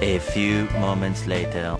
A few moments later.